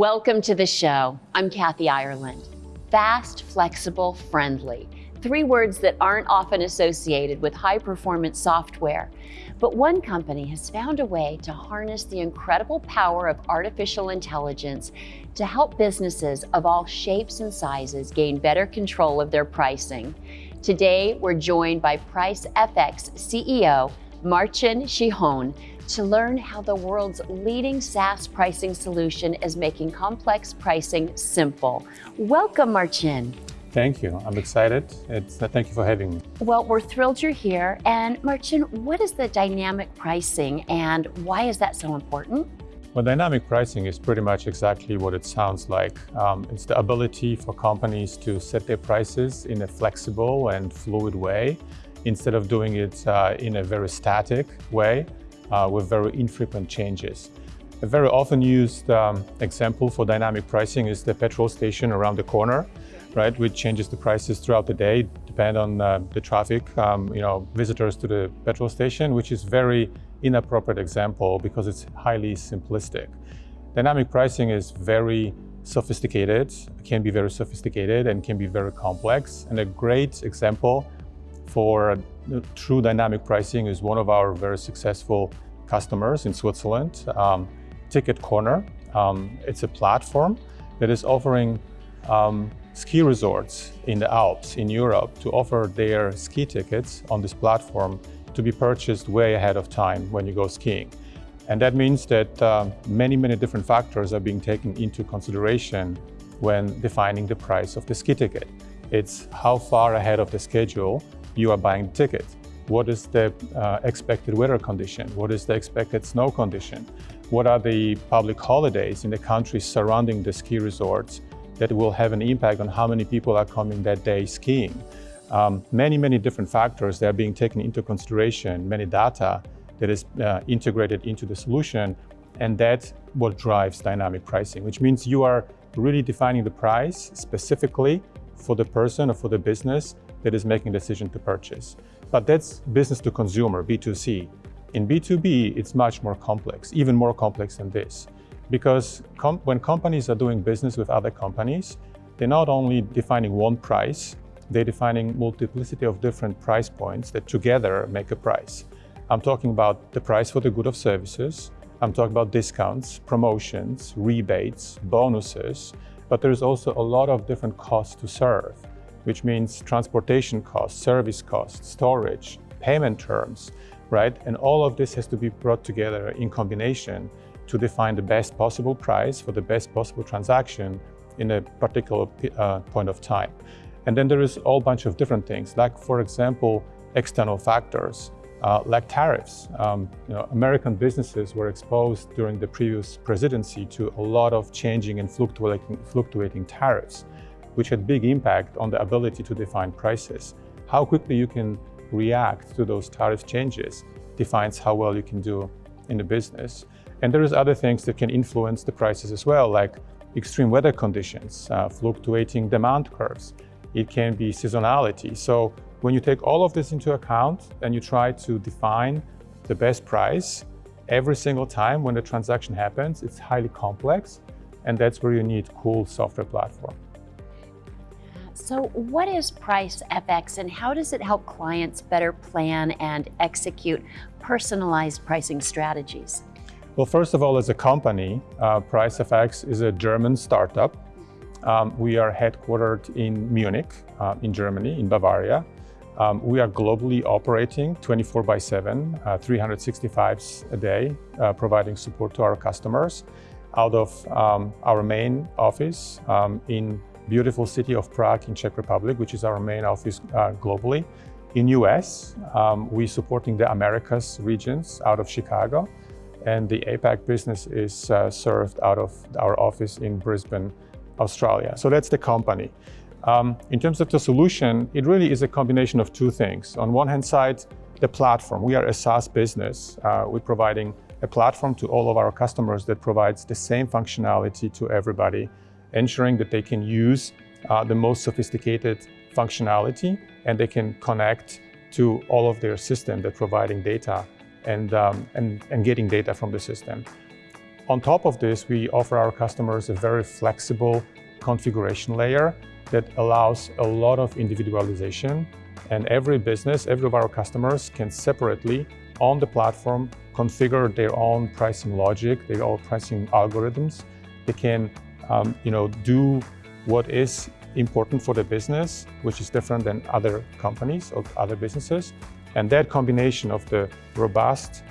Welcome to the show. I'm Kathy Ireland. Fast, flexible, friendly. Three words that aren't often associated with high performance software. But one company has found a way to harness the incredible power of artificial intelligence to help businesses of all shapes and sizes gain better control of their pricing. Today, we're joined by PriceFX CEO, Marcin Cichon, to learn how the world's leading SaaS pricing solution is making complex pricing simple. Welcome, Marcin. Thank you. I'm excited. It's, uh, thank you for having me. Well, we're thrilled you're here. And Marcin, what is the dynamic pricing and why is that so important? Well, dynamic pricing is pretty much exactly what it sounds like. Um, it's the ability for companies to set their prices in a flexible and fluid way instead of doing it uh, in a very static way uh, with very infrequent changes. A very often used um, example for dynamic pricing is the petrol station around the corner, right, which changes the prices throughout the day, depend on uh, the traffic, um, you know, visitors to the petrol station, which is very inappropriate example because it's highly simplistic. Dynamic pricing is very sophisticated, can be very sophisticated and can be very complex. And a great example for true dynamic pricing is one of our very successful customers in Switzerland, um, Ticketcorner. Um, it's a platform that is offering um, ski resorts in the Alps in Europe to offer their ski tickets on this platform to be purchased way ahead of time when you go skiing. And that means that uh, many, many different factors are being taken into consideration when defining the price of the ski ticket. It's how far ahead of the schedule you are buying the ticket. What is the uh, expected weather condition? What is the expected snow condition? What are the public holidays in the countries surrounding the ski resorts that will have an impact on how many people are coming that day skiing? Um, many, many different factors that are being taken into consideration, many data that is uh, integrated into the solution, and that's what drives dynamic pricing, which means you are really defining the price specifically for the person or for the business that is making a decision to purchase. But that's business to consumer, B2C. In B2B, it's much more complex, even more complex than this. Because com when companies are doing business with other companies, they're not only defining one price, they're defining multiplicity of different price points that together make a price. I'm talking about the price for the good of services, I'm talking about discounts, promotions, rebates, bonuses, but there's also a lot of different costs to serve which means transportation costs, service costs, storage, payment terms, right? And all of this has to be brought together in combination to define the best possible price for the best possible transaction in a particular uh, point of time. And then there is a whole bunch of different things, like, for example, external factors, uh, like tariffs. Um, you know, American businesses were exposed during the previous presidency to a lot of changing and fluctuating, fluctuating tariffs which had big impact on the ability to define prices. How quickly you can react to those tariff changes defines how well you can do in the business. And there's other things that can influence the prices as well, like extreme weather conditions, uh, fluctuating demand curves. It can be seasonality. So when you take all of this into account and you try to define the best price, every single time when the transaction happens, it's highly complex. And that's where you need cool software platform. So what is Price FX and how does it help clients better plan and execute personalized pricing strategies? Well, first of all, as a company, uh, FX is a German startup. Um, we are headquartered in Munich, uh, in Germany, in Bavaria. Um, we are globally operating 24 by 7, uh, 365 a day, uh, providing support to our customers out of um, our main office um, in beautiful city of Prague in Czech Republic, which is our main office uh, globally. In US, um, we're supporting the Americas regions out of Chicago, and the APAC business is uh, served out of our office in Brisbane, Australia. So that's the company. Um, in terms of the solution, it really is a combination of two things. On one hand side, the platform. We are a SaaS business. Uh, we're providing a platform to all of our customers that provides the same functionality to everybody ensuring that they can use uh, the most sophisticated functionality and they can connect to all of their system that providing data and, um, and, and getting data from the system. on top of this, we offer our customers a very flexible configuration layer that allows a lot of individualization. And every business, every of our customers can separately on the platform configure their own pricing logic, their own pricing algorithms. They can um, you know, do what is important for the business, which is different than other companies or other businesses. And that combination of the robust,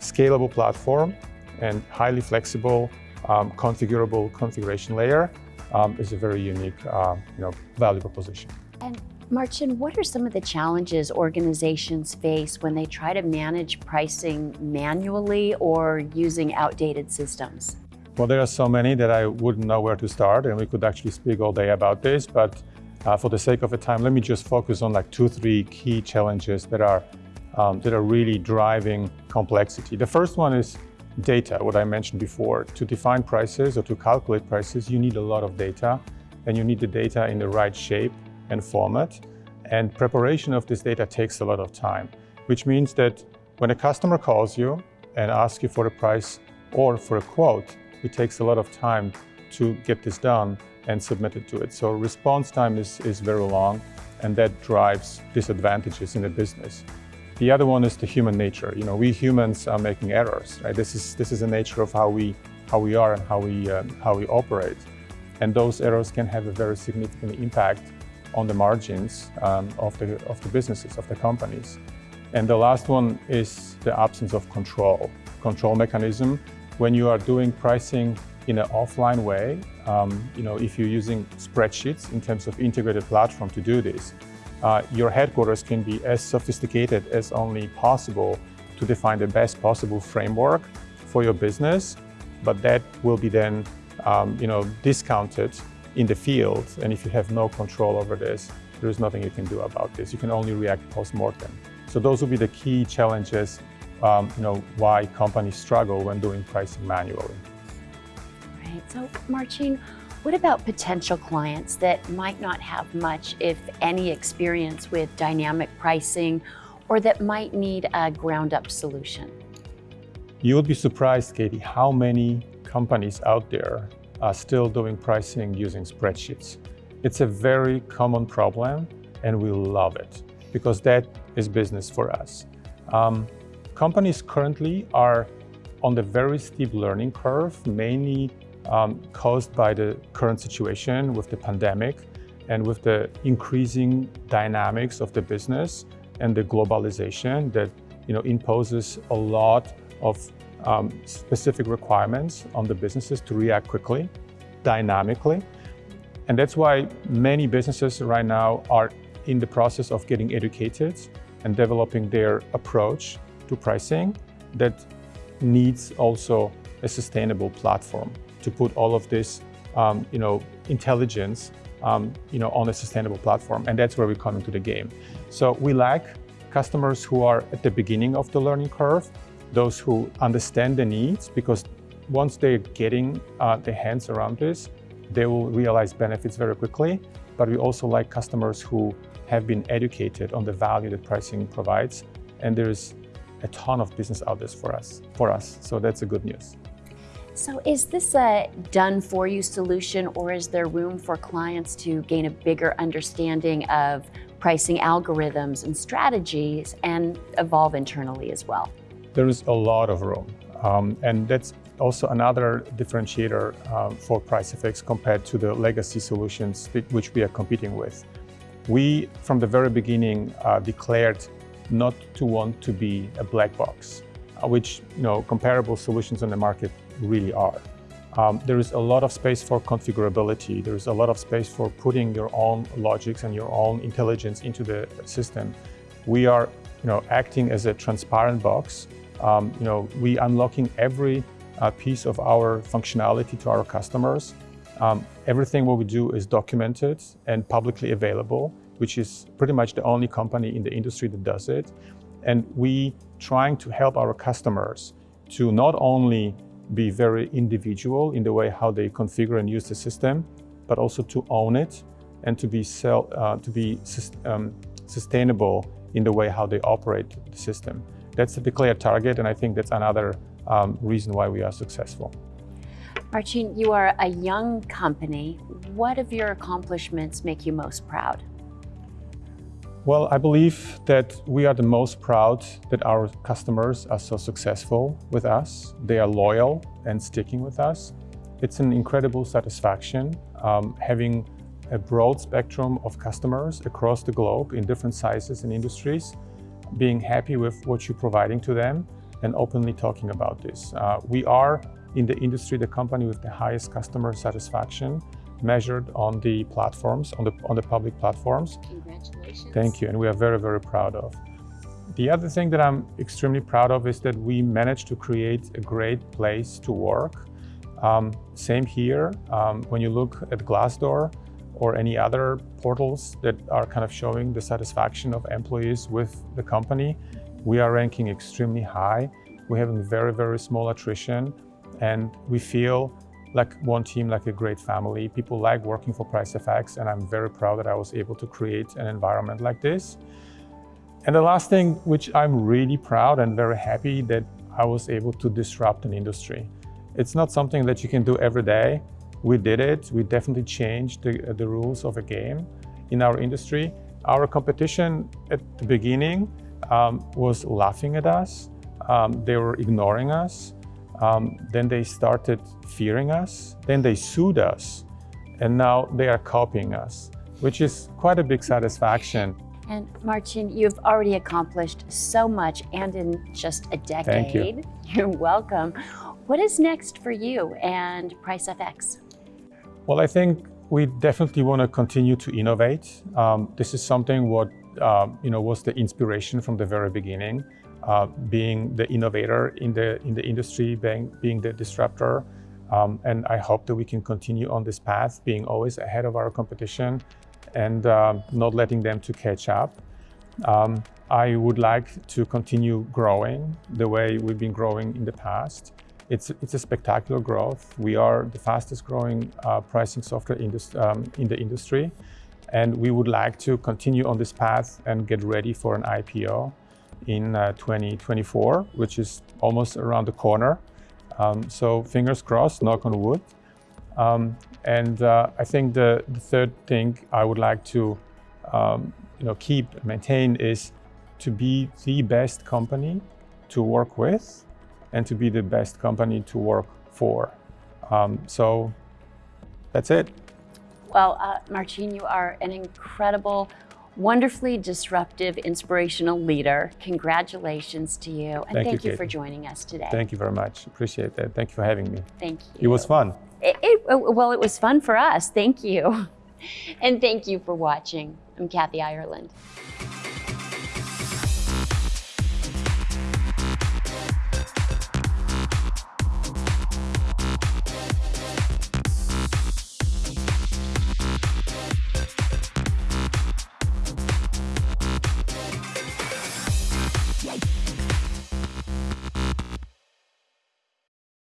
scalable platform and highly flexible, um, configurable configuration layer um, is a very unique uh, you know, value proposition. And Martin, what are some of the challenges organizations face when they try to manage pricing manually or using outdated systems? Well, there are so many that I wouldn't know where to start, and we could actually speak all day about this, but uh, for the sake of the time, let me just focus on like two, three key challenges that are, um, that are really driving complexity. The first one is data, what I mentioned before. To define prices or to calculate prices, you need a lot of data, and you need the data in the right shape and format. And preparation of this data takes a lot of time, which means that when a customer calls you and asks you for a price or for a quote, it takes a lot of time to get this done and submit it to it. So response time is, is very long and that drives disadvantages in the business. The other one is the human nature. You know, we humans are making errors, right? This is, this is the nature of how we, how we are and how we, um, how we operate. And those errors can have a very significant impact on the margins um, of, the, of the businesses, of the companies. And the last one is the absence of control, control mechanism when you are doing pricing in an offline way, um, you know, if you're using spreadsheets in terms of integrated platform to do this, uh, your headquarters can be as sophisticated as only possible to define the best possible framework for your business, but that will be then, um, you know, discounted in the field. And if you have no control over this, there's nothing you can do about this. You can only react post-mortem. So those will be the key challenges um, you know, why companies struggle when doing pricing manually. Right. So, Marcin, what about potential clients that might not have much, if any, experience with dynamic pricing or that might need a ground-up solution? You would be surprised, Katie, how many companies out there are still doing pricing using spreadsheets. It's a very common problem and we love it because that is business for us. Um, Companies currently are on the very steep learning curve, mainly um, caused by the current situation with the pandemic and with the increasing dynamics of the business and the globalization that you know, imposes a lot of um, specific requirements on the businesses to react quickly, dynamically. And that's why many businesses right now are in the process of getting educated and developing their approach to pricing that needs also a sustainable platform to put all of this, um, you know, intelligence, um, you know, on a sustainable platform. And that's where we come into the game. So we lack customers who are at the beginning of the learning curve, those who understand the needs, because once they're getting uh, their hands around this, they will realize benefits very quickly. But we also like customers who have been educated on the value that pricing provides. And there's a ton of business out there for us, for us. So that's a good news. So is this a done-for-you solution or is there room for clients to gain a bigger understanding of pricing algorithms and strategies and evolve internally as well? There is a lot of room. Um, and that's also another differentiator um, for PriceFX compared to the legacy solutions which we are competing with. We, from the very beginning, uh, declared not to want to be a black box, uh, which you know comparable solutions on the market really are. Um, there is a lot of space for configurability. There is a lot of space for putting your own logics and your own intelligence into the system. We are you know, acting as a transparent box. Um, you know, we unlocking every uh, piece of our functionality to our customers. Um, everything what we do is documented and publicly available which is pretty much the only company in the industry that does it. And we trying to help our customers to not only be very individual in the way how they configure and use the system, but also to own it and to be, sell, uh, to be um, sustainable in the way how they operate the system. That's the declared target, and I think that's another um, reason why we are successful. Marcin, you are a young company. What of your accomplishments make you most proud? Well, I believe that we are the most proud that our customers are so successful with us. They are loyal and sticking with us. It's an incredible satisfaction um, having a broad spectrum of customers across the globe in different sizes and industries, being happy with what you're providing to them and openly talking about this. Uh, we are in the industry the company with the highest customer satisfaction measured on the platforms, on the, on the public platforms. Congratulations. Thank you, and we are very, very proud of. The other thing that I'm extremely proud of is that we managed to create a great place to work. Um, same here, um, when you look at Glassdoor or any other portals that are kind of showing the satisfaction of employees with the company, we are ranking extremely high. We're having very, very small attrition, and we feel like one team, like a great family. People like working for PriceFX, and I'm very proud that I was able to create an environment like this. And the last thing, which I'm really proud and very happy that I was able to disrupt an industry. It's not something that you can do every day. We did it. We definitely changed the, the rules of a game in our industry. Our competition at the beginning um, was laughing at us. Um, they were ignoring us. Um, then they started fearing us. Then they sued us. And now they are copying us, which is quite a big satisfaction. And Martin, you've already accomplished so much and in just a decade. Thank you. You're welcome. What is next for you and PriceFX? Well, I think we definitely want to continue to innovate. Um, this is something what uh, you know was the inspiration from the very beginning uh, being the innovator in the, in the industry, being, being the disruptor. Um, and I hope that we can continue on this path, being always ahead of our competition and um, not letting them to catch up. Um, I would like to continue growing the way we've been growing in the past. It's, it's a spectacular growth. We are the fastest growing uh, pricing software um, in the industry. And we would like to continue on this path and get ready for an IPO in uh, 2024, which is almost around the corner. Um, so fingers crossed, knock on wood. Um, and uh, I think the, the, third thing I would like to um, you know, keep, maintain is to be the best company to work with and to be the best company to work for. Um, so that's it. Well, uh, Marcin, you are an incredible wonderfully disruptive, inspirational leader. Congratulations to you. And thank, thank you, you for joining us today. Thank you very much. Appreciate that. Thank you for having me. Thank you. It was fun. It, it, oh, well, it was fun for us. Thank you. And thank you for watching. I'm Kathy Ireland.